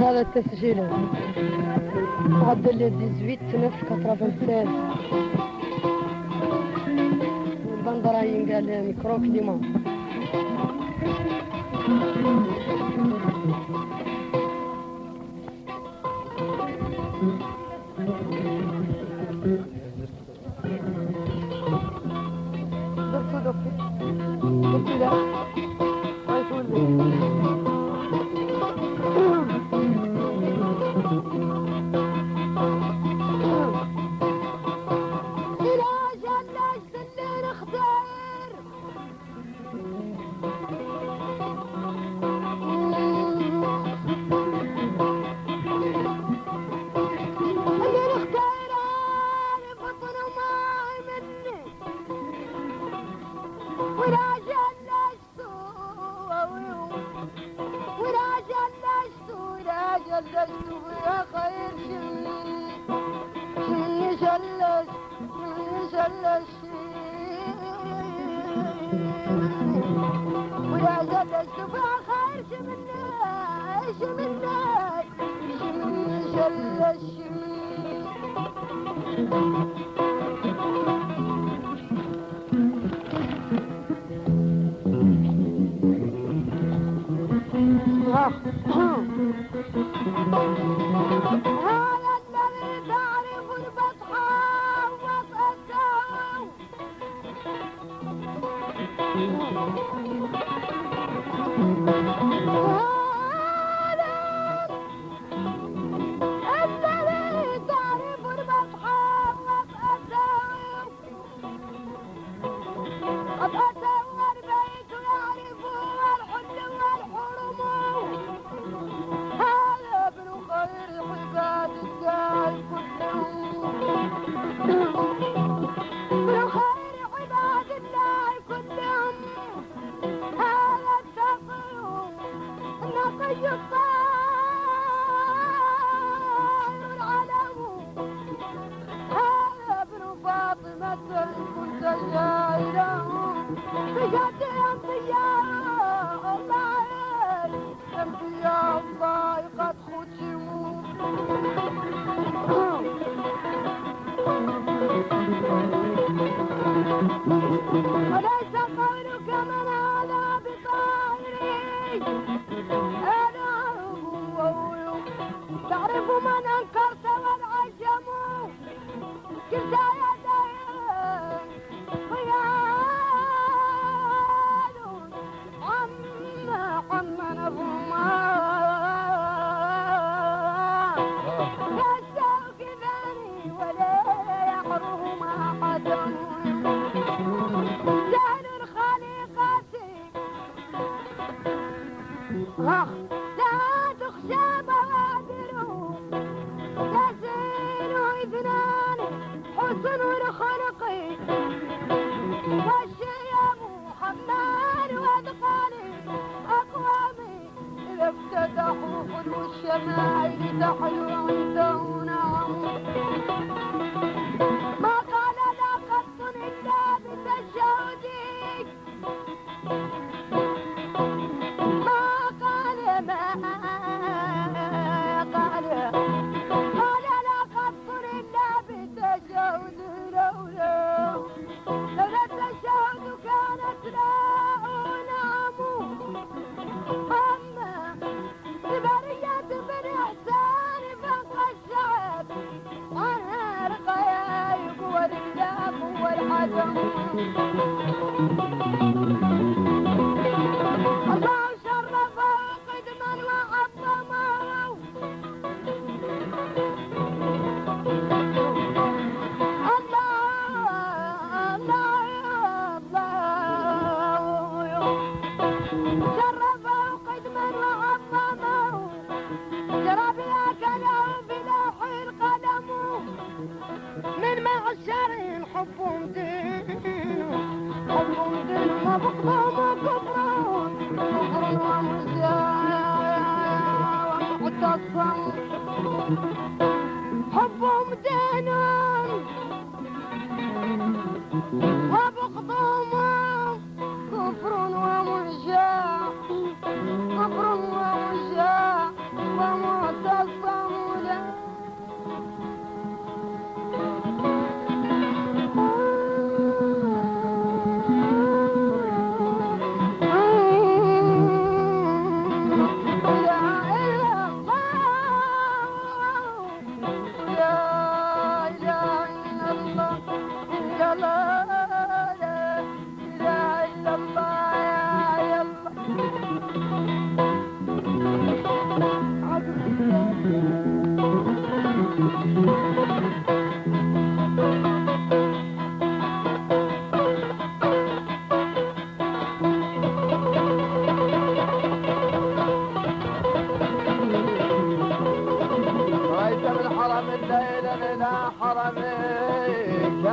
هذا التسجيل. معدل 18 96 البند راهي قال ميكرو كليما Thank you. Thank you.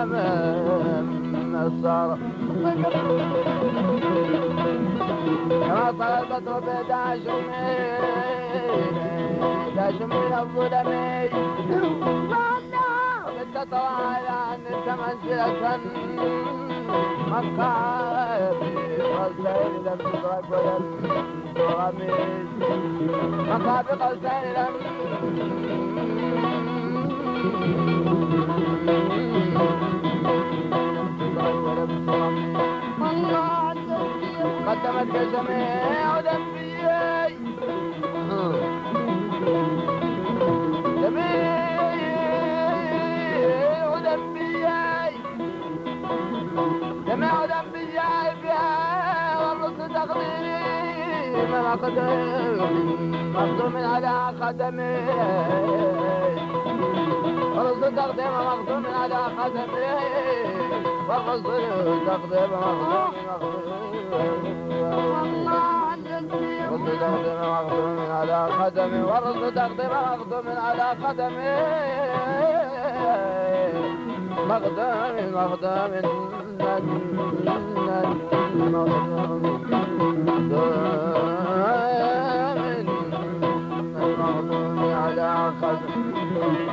اليمن النصارى كما طلبت ربيدة جميل جميل الظلمي بالتطوى على أن تمنزلة مقابل قوسين لم تدرك ولم تغمس مقابل قوسين قدمت الجميع جميع ذنبي جميع ذنبي فيها والرصد تقديري. من أقدر مقدوم على قدمي. والرصد تقديري مقدوم على قدمي. فاغسلوا تقدم مغسول ورد تقدم مغسول على قدمي ورد تقدم مغسول على قدمي مقدم مقدم مقدم مقدم على قدمي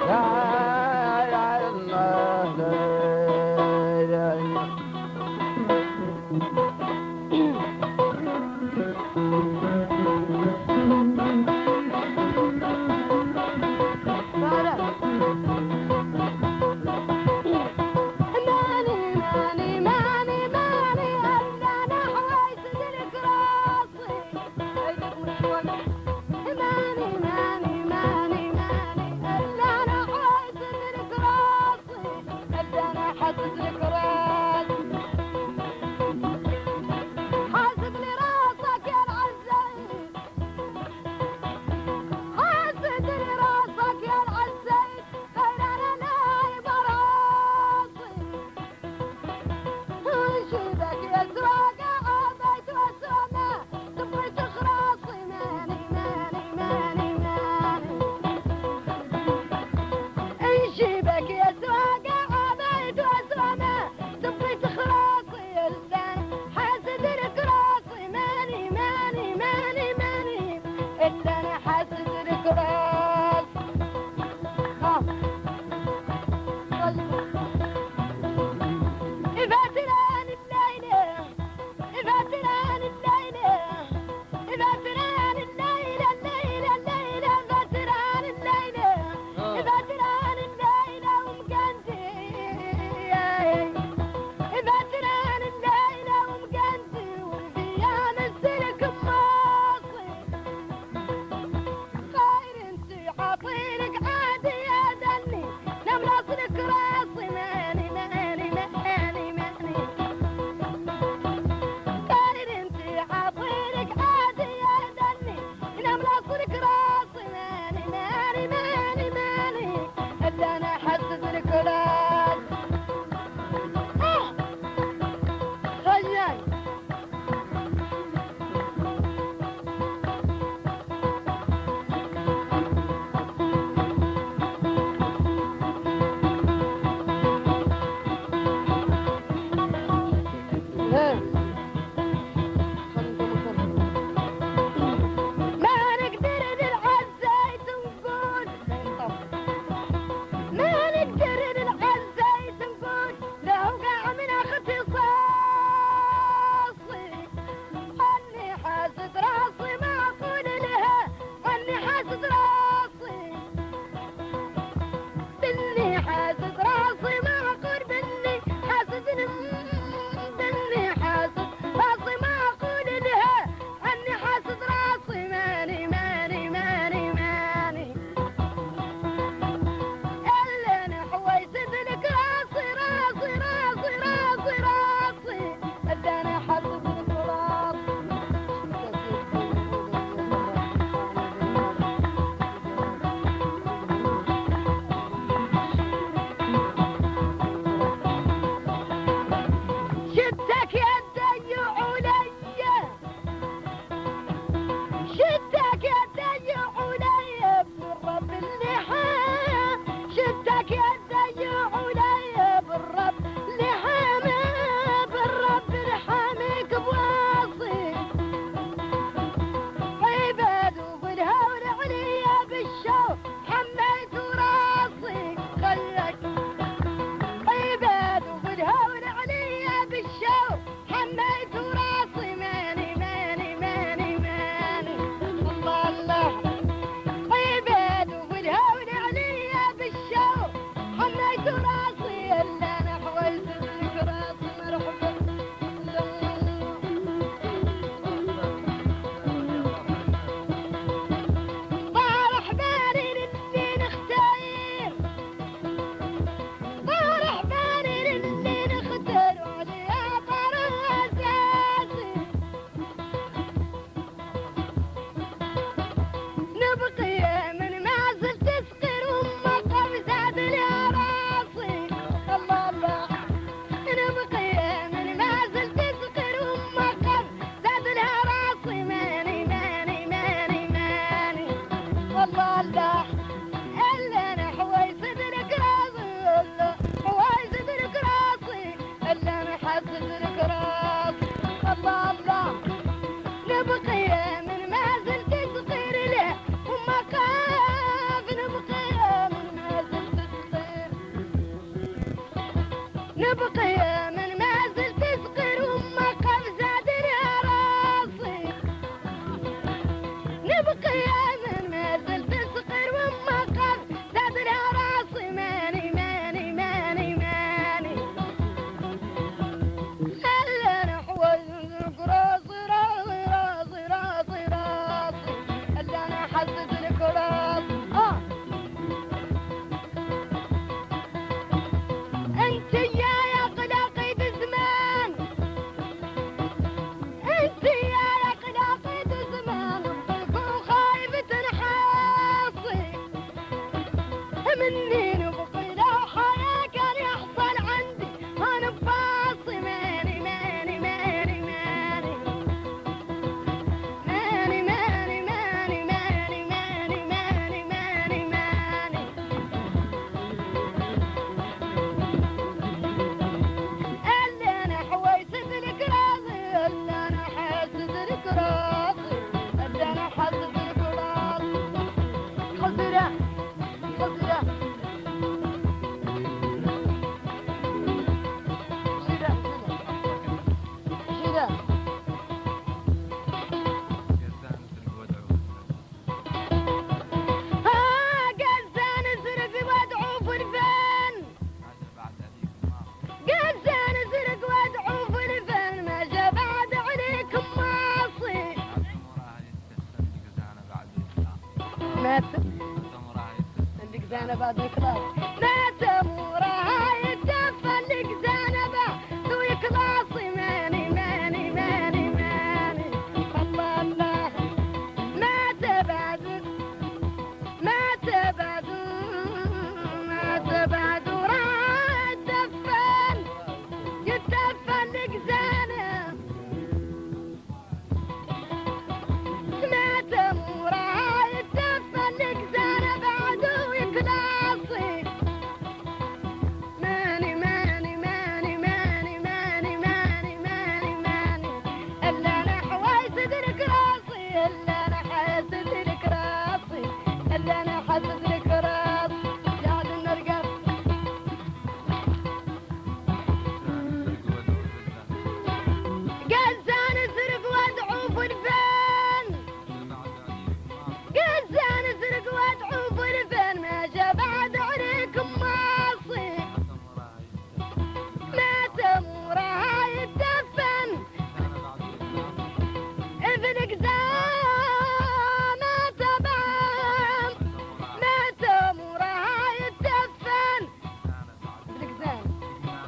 about the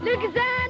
Look at that!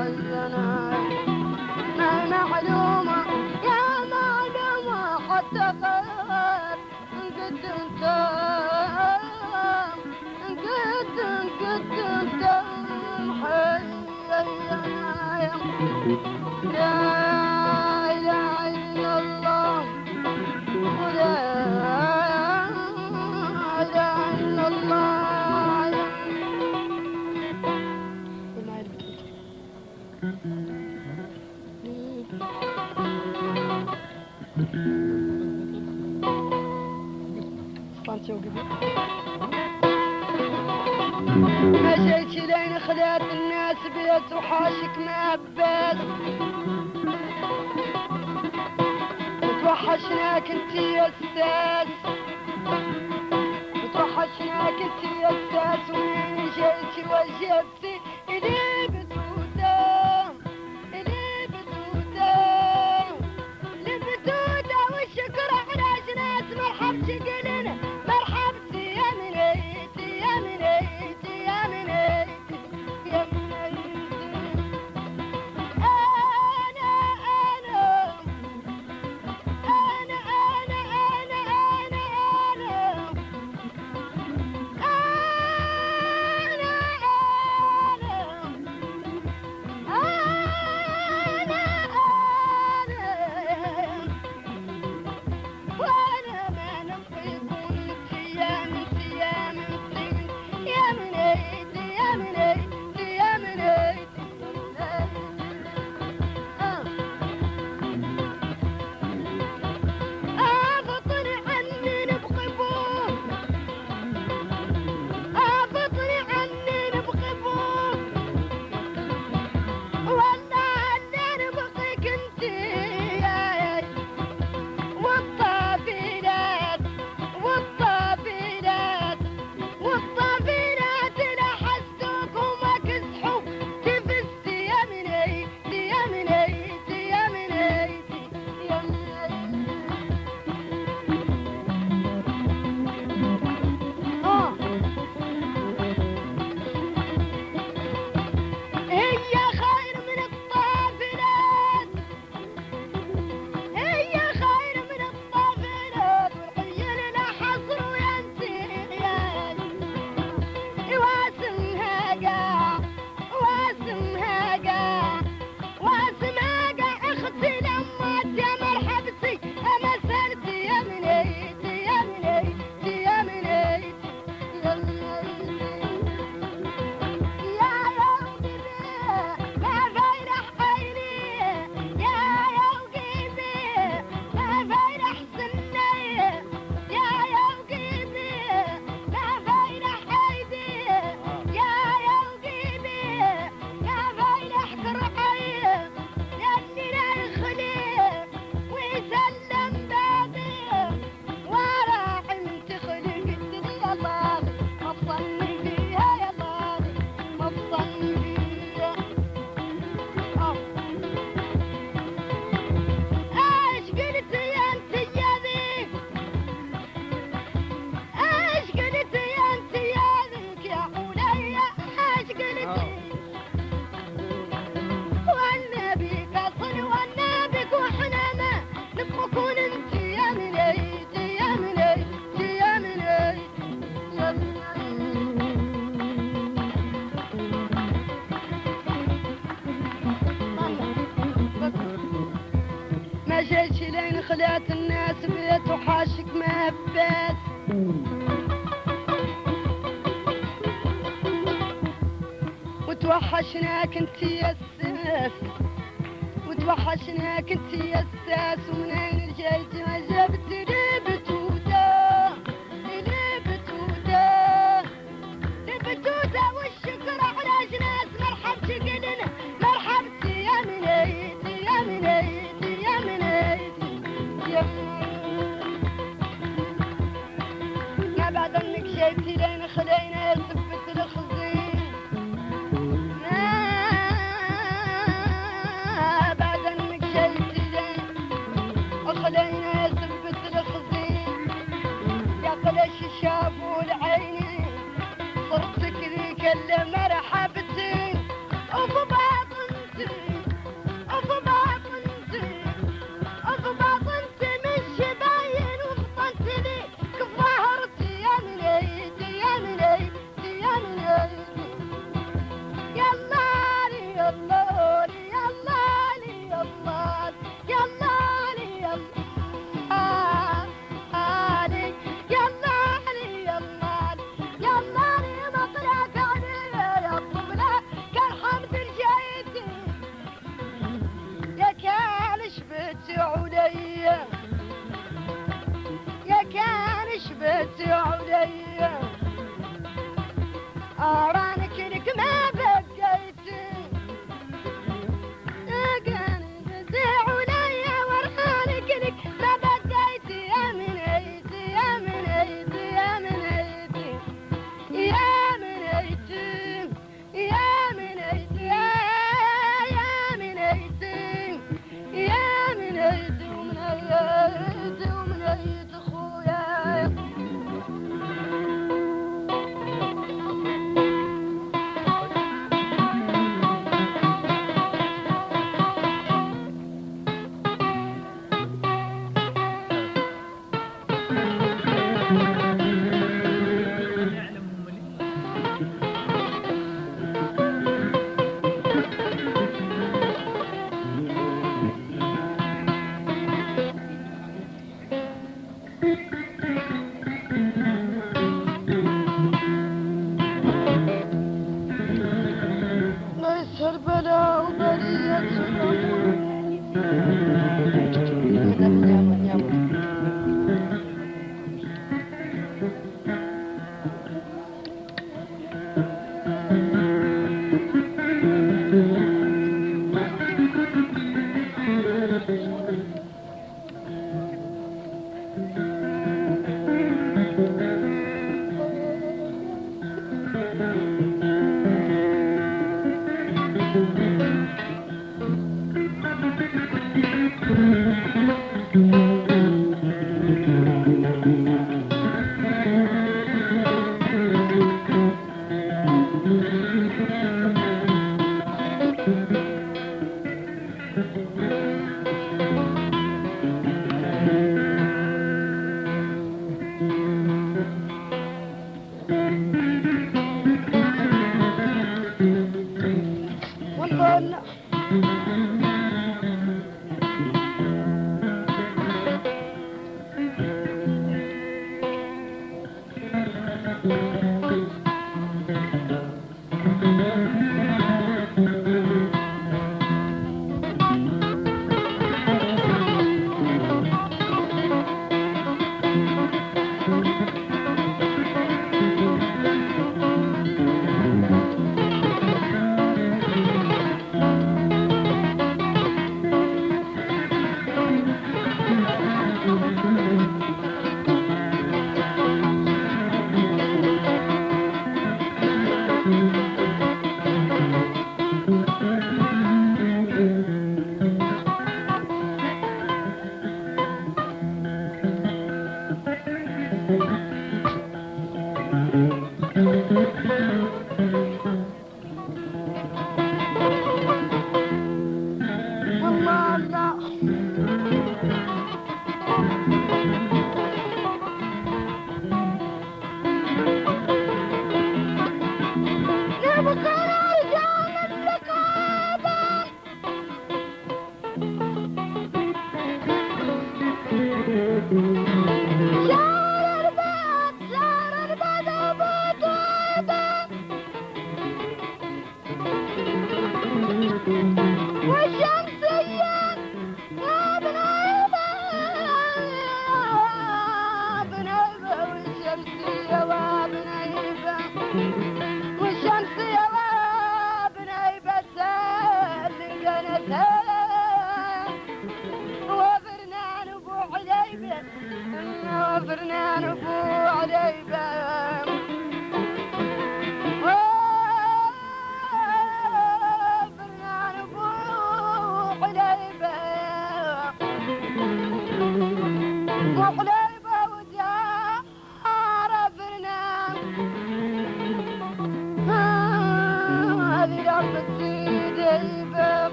حزنا. ما معلومة يا معلومة حتى خير. إن كنت أنت يا ما وقبل. لين خلات الناس بيت وحاشك ما هبات وتوحشناك أنت يا أستاذ. وتوحشناك أنت يا أستاذ. وين جيتي وجبتي إلي بدودة إلي بدودة الي بدودة والشكر على جناس ما قلبي توحشناك انت يا الساس. وتوحشناك انت يا الساس. ومن yeah. All right.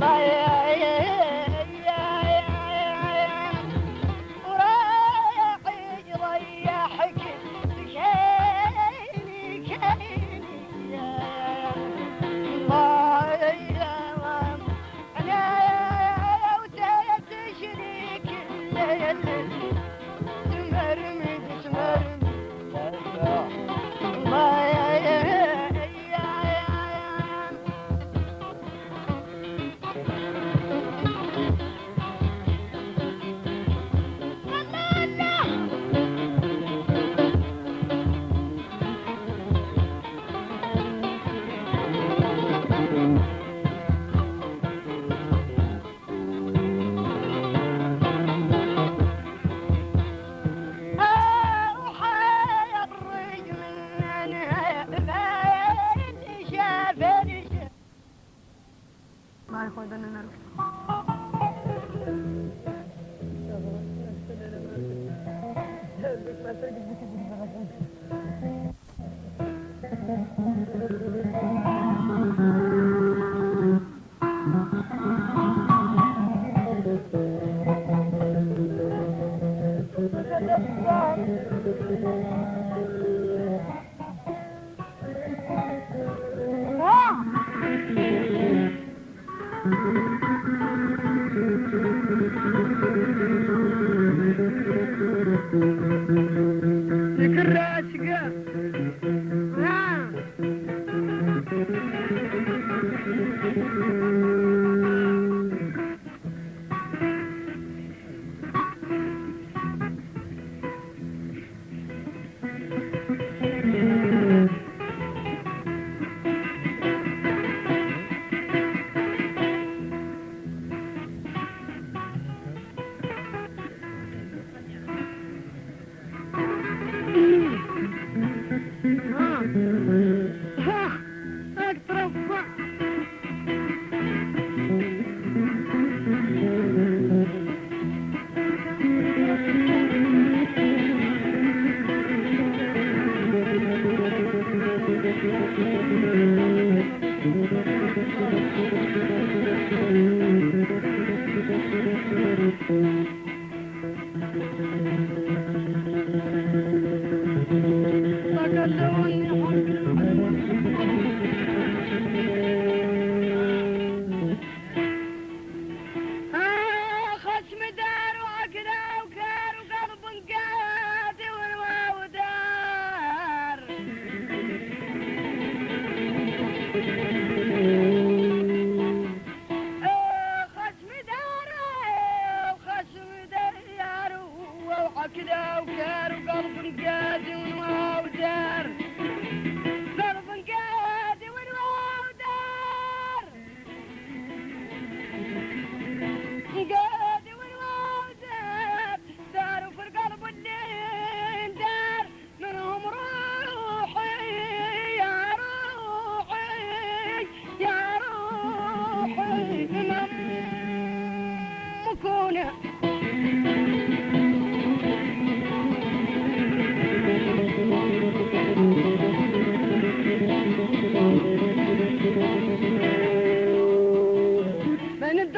yeah, yeah.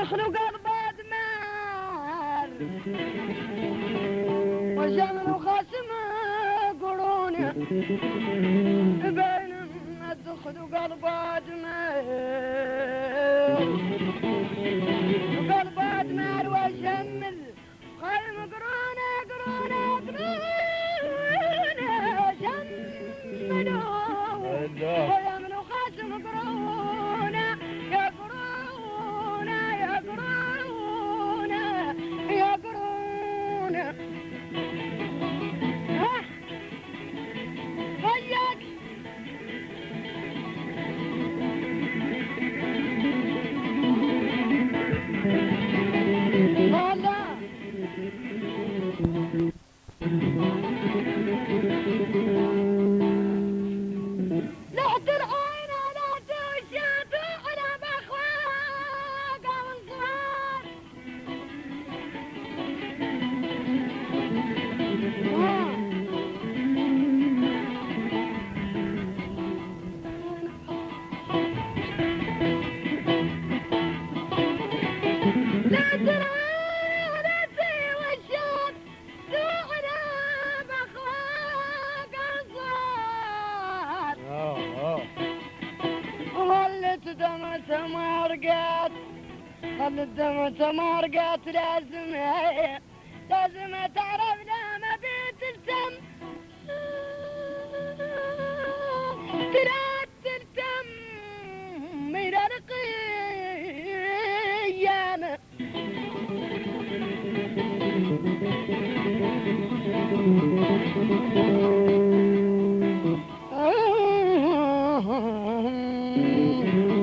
المخلوق أضباد مال وجمع خاسم قروني بين الدخل وقلب أجمل Música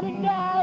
got it now.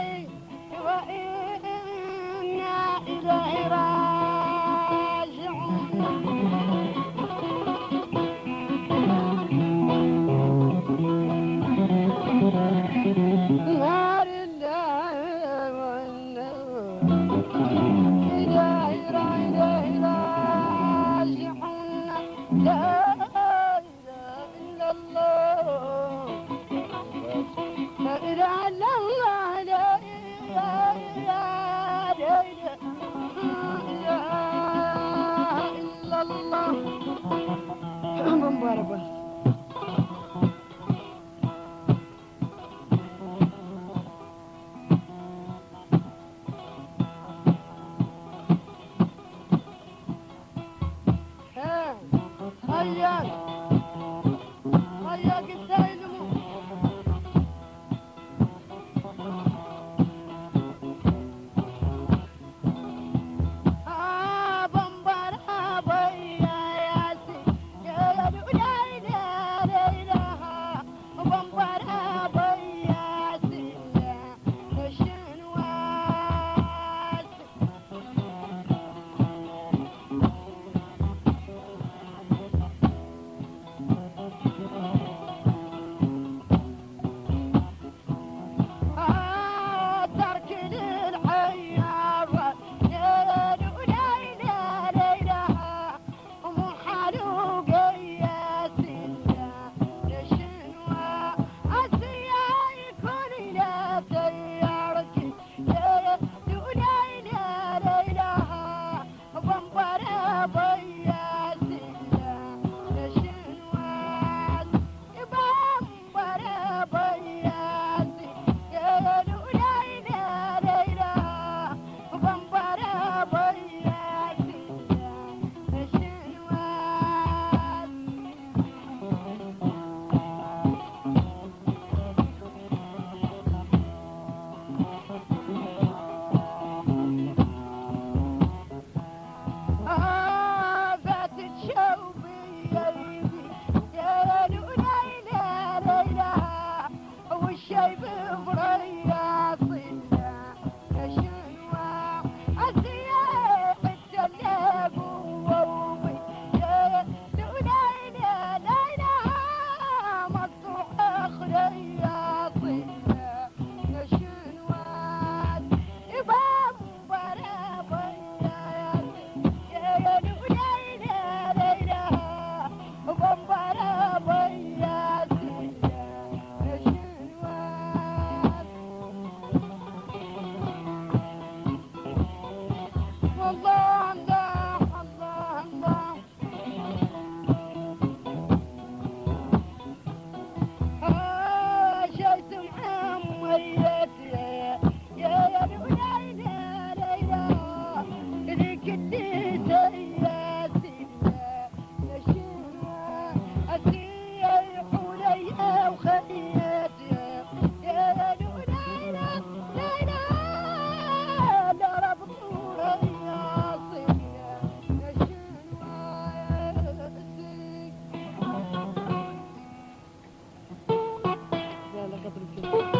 Republic.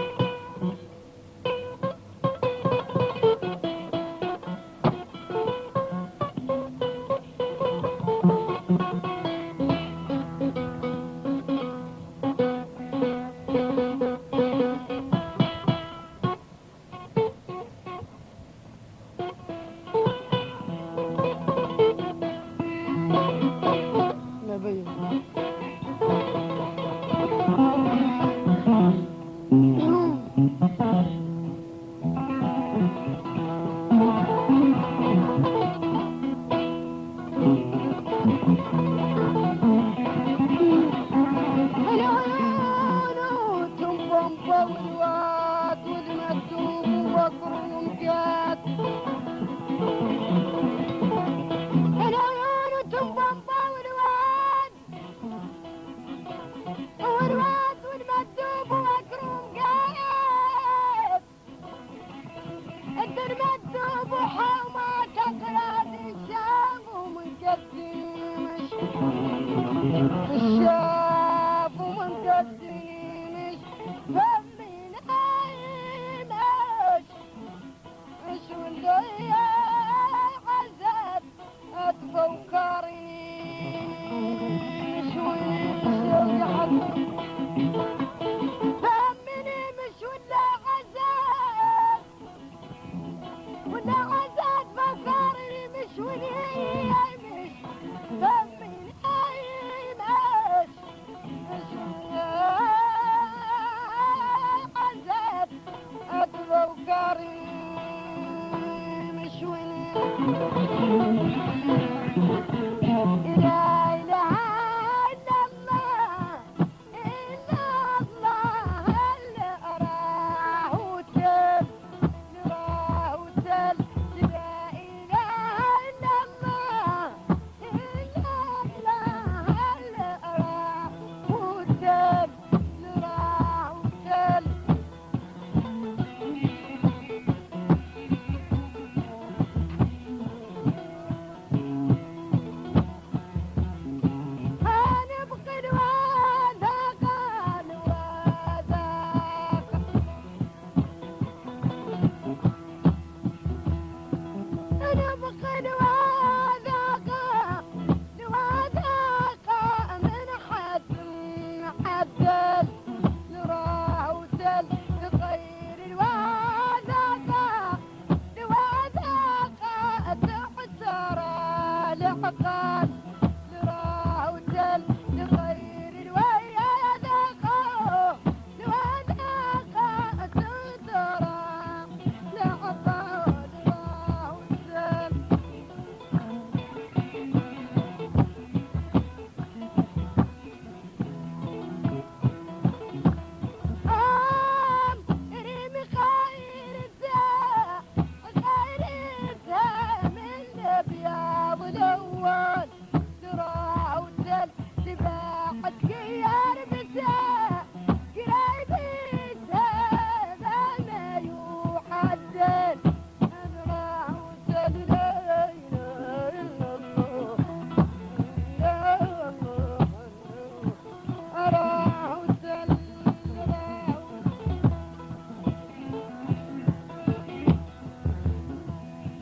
Hallelujah.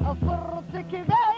أفرتك بعد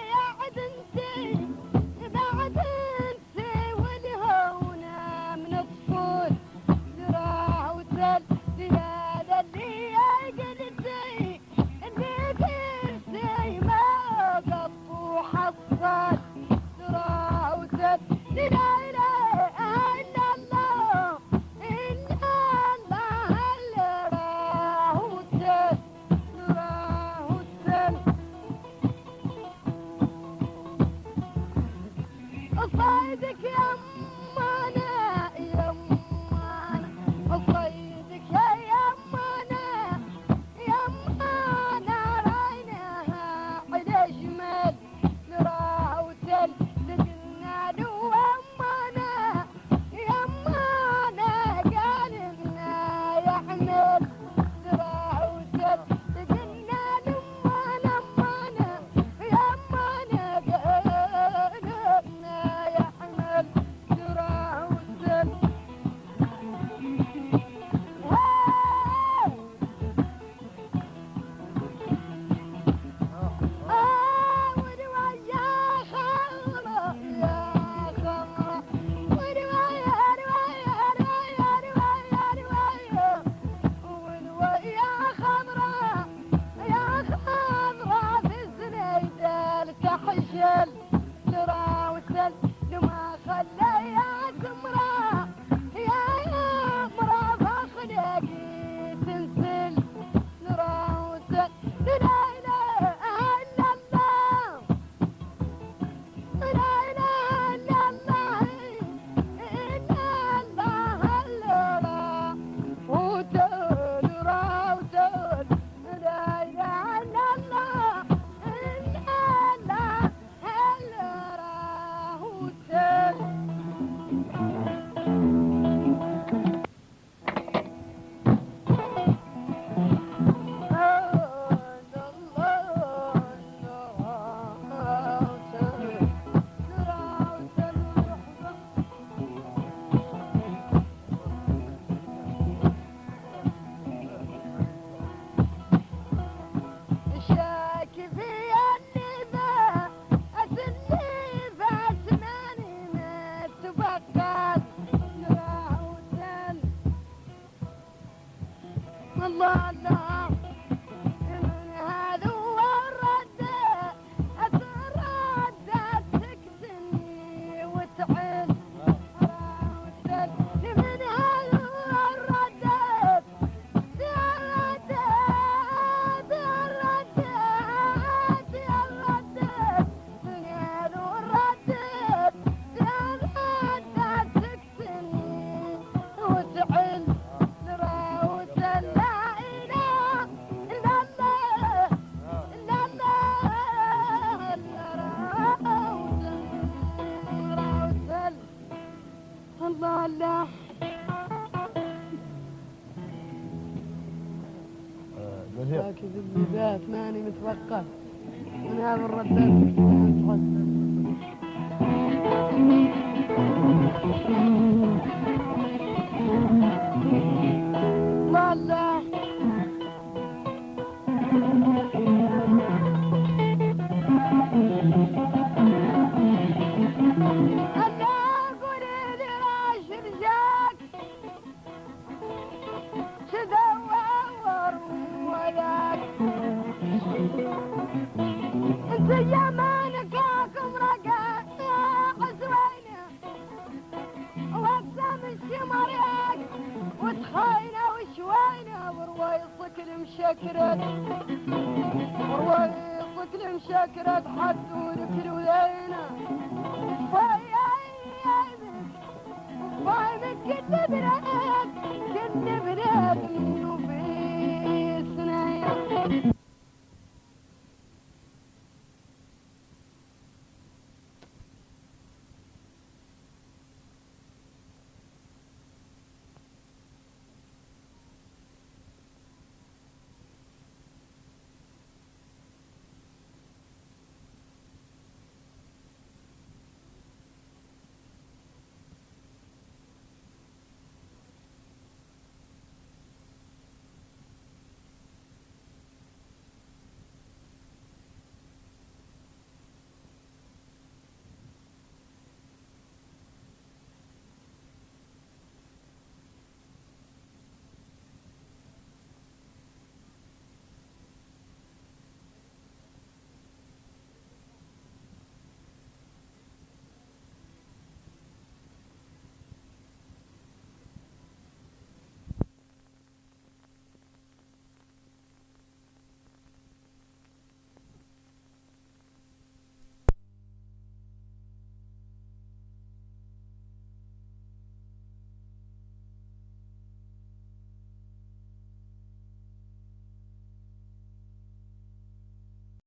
Варкар.